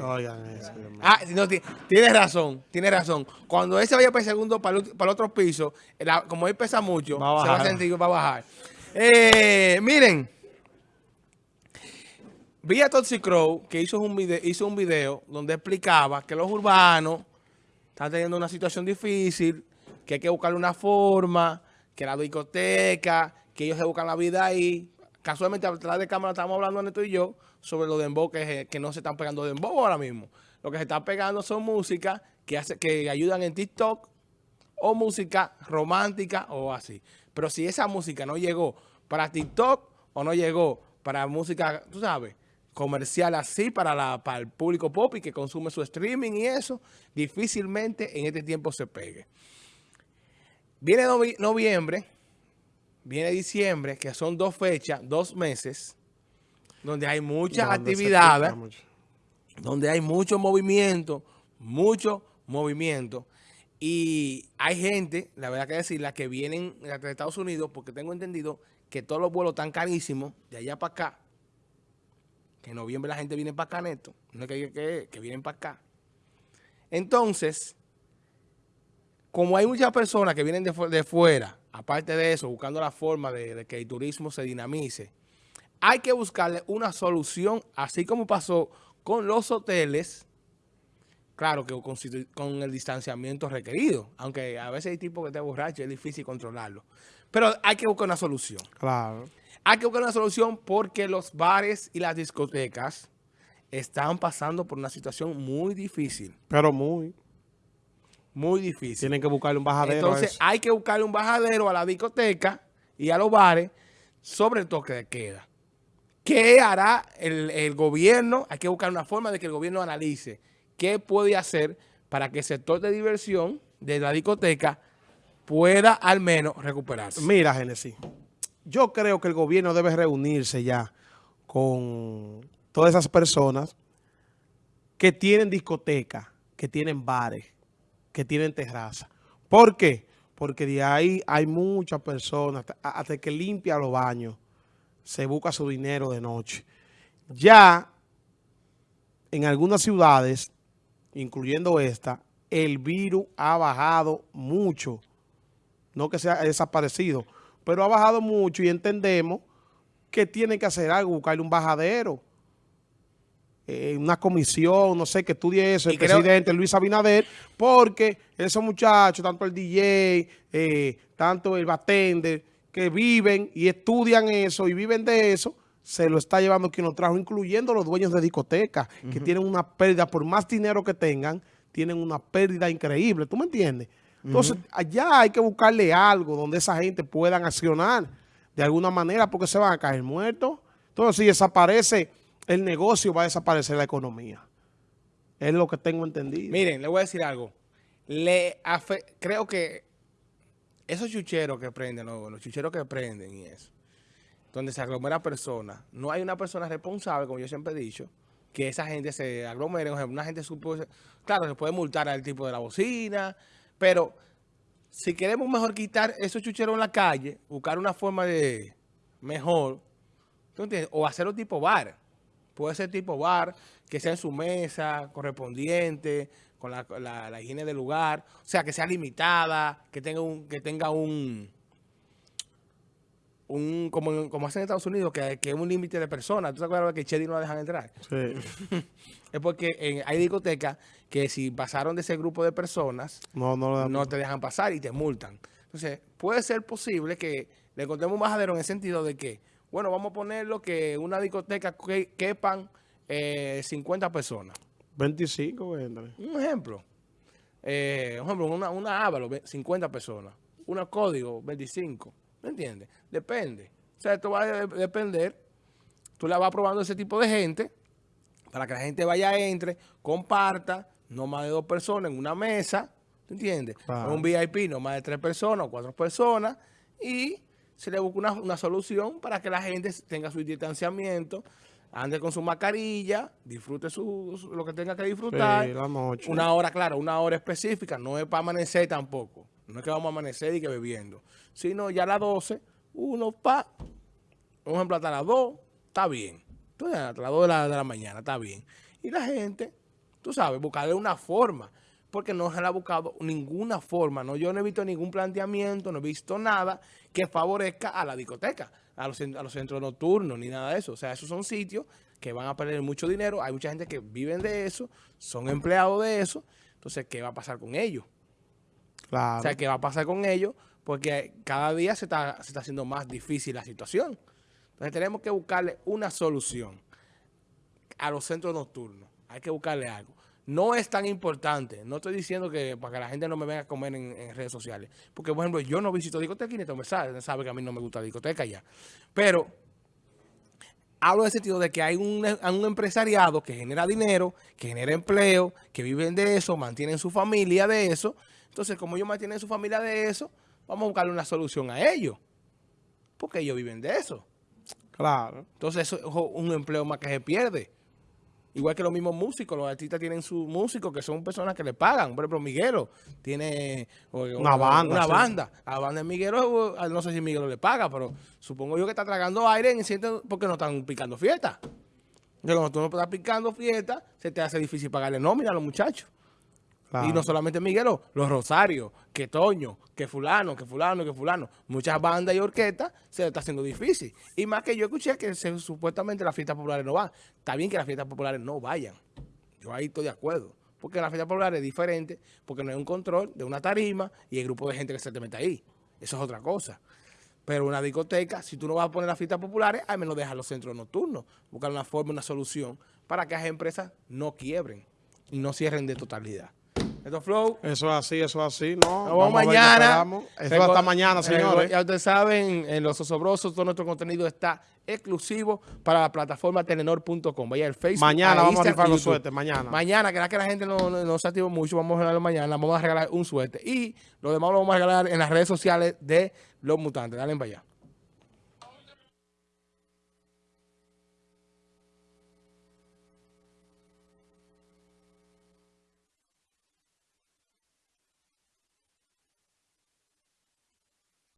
Oigan eso. Ah, no, ti- tienes razón, tienes razón. Cuando ese vaya para el segundo, para el, para el otro piso, la- como él pesa mucho, Va a se va a bajar. sentir va a bajar. Eh, miren, vi a Toxic Crow que hizo un, video, hizo un video donde explicaba que los urbanos están teniendo una situación difícil, que hay que buscarle una forma, que la discoteca, que ellos se buscan la vida ahí. Casualmente, atrás de cámara estamos hablando Neto y yo sobre los dembow que, que no se están pegando dembow ahora mismo. Lo que se están pegando son música que, hace, que ayudan en TikTok o música romántica o así. Pero si esa música no llegó para TikTok o no llegó para música, tú sabes, comercial así para, la, para el público pop y que consume su streaming y eso, difícilmente en este tiempo se pegue. Viene novi- noviembre, viene diciembre, que son dos fechas, dos meses, donde hay muchas Donde actividades mucho. donde hay mucho movimiento, mucho movimiento. Y hay gente, la verdad que decir, la que vienen de Estados Unidos, porque tengo entendido que todos los vuelos están carísimos de allá para acá. Que en noviembre la gente viene para acá, neto. No es que, que, que vienen para acá. Entonces, como hay muchas personas que vienen de, fu- de fuera, aparte de eso, buscando la forma de, de que el turismo se dinamice, hay que buscarle una solución, así como pasó con los hoteles, claro que con, con el distanciamiento requerido, aunque a veces hay tipos que te borrachos, es difícil controlarlo. Pero hay que buscar una solución. Claro. Hay que buscar una solución porque los bares y las discotecas están pasando por una situación muy difícil, Pero muy. Muy difícil. Tienen que buscarle un bajadero a Entonces hay que buscarle un bajadero a la discoteca y a los bares sobre el toque de queda. ¿Qué hará el, el gobierno? Hay que buscar una forma de que el gobierno analice qué puede hacer para que el sector de diversión de la discoteca pueda al menos recuperarse. Mira, Genesis, yo creo que el gobierno debe reunirse ya con todas esas personas que tienen discoteca, que tienen bares, que tienen terraza. ¿Por qué? Porque de ahí hay muchas personas, hasta- que limpia los baños, se busca su dinero de noche. Ya en algunas ciudades, incluyendo esta, el virus ha bajado mucho no que sea desaparecido, pero ha bajado mucho y entendemos que tiene que hacer algo, buscarle un bajadero, eh, una comisión, no sé, que estudie eso, el creo- presidente Luis Abinader, porque esos muchachos, tanto el DJ, eh, tanto el bartender, que viven y estudian eso y viven de eso, se lo está llevando quien lo trajo, incluyendo los dueños de discotecas, que tienen una pérdida, por más dinero que tengan, tienen una pérdida increíble, ¿tú me entiendes? Entonces, allá hay que buscarle algo donde esa gente puedan accionar de alguna manera porque se van a caer muertos. Entonces, si desaparece el negocio, va a desaparecer la economía. Es lo que tengo entendido. Miren, le voy a decir algo. Creo que esos chucheros que prenden, los, chucheros que prenden y eso, donde se aglomera personas, no hay una persona responsable, como yo siempre he dicho, que esa gente se aglomere. Una gente claro, se puede multar al tipo de la bocina, pero si queremos mejor quitar esos chucheros en la calle, buscar una forma de mejor, ¿tú entiendes? O hacerlo tipo bar. Puede ser tipo bar, que sea en su mesa, correspondiente, con la, la- la higiene del lugar. O sea, que sea limitada, que tenga un, que tenga un, un como, como hacen en Estados Unidos, que, que es un límite de personas. ¿Tú te acuerdas que Chedi no la dejan entrar? Sí. Es porque en- hay discotecas que si pasaron de ese grupo de personas, No, no, no te dejan pasar y te multan. Entonces, puede ser posible que le encontremos un bajadero en el sentido de que, bueno, vamos a ponerlo que una discoteca que, quepan eh, 50 personas. 25, véndale. Un ejemplo. Eh, un ejemplo, una, una Ávalo, ve- 50 personas. Una Código, 25. ¿Me entiendes? Depende. O sea, esto va a de- depender. Tú la vas probando ese tipo de gente para que la gente vaya, entre, comparta, no más de dos personas en una mesa. ¿Tú entiendes? Un VIP, no más de tres personas o cuatro personas. Y se le busca una, una solución para que la gente tenga su distanciamiento, ande con su mascarilla, disfrute su, su- lo que tenga que disfrutar. Sí, la noche. Una hora, claro, una hora específica, no es para amanecer tampoco. No es que vamos a amanecer y que bebiendo. Sino ya a las 12, uno pa, un ejemplo, hasta las 2, está bien. Entonces, hasta las 2 de la, de la mañana, está bien. y la gente, tú sabes, buscarle una forma. Porque no se le ha buscado ninguna forma. No, yo no he visto ningún planteamiento, no he visto nada que favorezca a la discoteca, a los, a los centros nocturnos, ni nada de eso. O sea, esos son sitios que van a perder mucho dinero. Hay mucha gente que viven de eso, son empleados de eso. Entonces, ¿qué va a pasar con ellos? Claro. O sea, ¿qué va a pasar con ellos? Porque cada día se está, se está haciendo más difícil la situación. Entonces, tenemos que buscarle una solución a los centros nocturnos. Hay que buscarle algo. No es tan importante. No estoy diciendo que para que la gente no me venga a comer en, en redes sociales. Porque, por ejemplo, yo no visito discoteca y ni me sabe. Sabe que a mí no me gusta la discoteca ya. Pero hablo en el sentido de que hay un, un, empresariado que genera dinero, que genera empleo, que viven de eso, mantienen su familia de eso. Entonces, como ellos mantienen su familia de eso, vamos a buscarle una solución a ellos. Porque ellos viven de eso. Claro. Entonces, eso es un empleo más que se pierde. Igual que los mismos músicos, los artistas tienen sus músicos que son personas que le pagan. Por ejemplo, Miguelo tiene una, banda. Una sí. banda. A la banda de Miguelo, no sé si Miguelo le paga, pero supongo yo que está tragando aire en el porque no están picando fiesta. Entonces, cuando tú no estás picando fiesta, se te hace difícil pagarle nómina a los muchachos. Claro. Y no solamente Miguelo, los Rosarios, que Toño, que fulano, que fulano, que fulano. Muchas bandas y orquestas se le está haciendo difícil. Y más que yo escuché que se, supuestamente las fiestas populares no van. Está bien que las fiestas populares no vayan. Yo ahí estoy de acuerdo. Porque la fiesta popular es diferente, porque no hay un control de una tarima y el grupo de gente que se te mete ahí. Eso es otra cosa. Pero una discoteca, si tú no vas a poner las fiestas populares, al menos deja los centros nocturnos. Buscar una forma, una solución para que las empresas no quiebren y no cierren de totalidad. Esto Flow. Eso es así, eso es así. No, Nos vamos mañana. Eso hasta mañana, señores. Ya ustedes saben, en Los Osobrosos, todo nuestro contenido está exclusivo para la plataforma telenor.com. Vaya al Facebook. Mañana vamos a rifar los suertes, mañana. Mañana, que la que la gente no, no, no, se activa mucho, vamos a regalarlo mañana. Vamos a regalar un suerte. Y lo demás lo vamos a regalar en las redes sociales de Los Mutantes. Dale para allá.